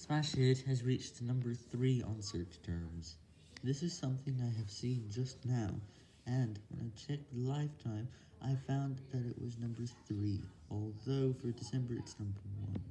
Smash Hit has reached number 3 on search terms. This is something I have seen just now, and when I checked lifetime, I found that it was number 3, although for December it's number one.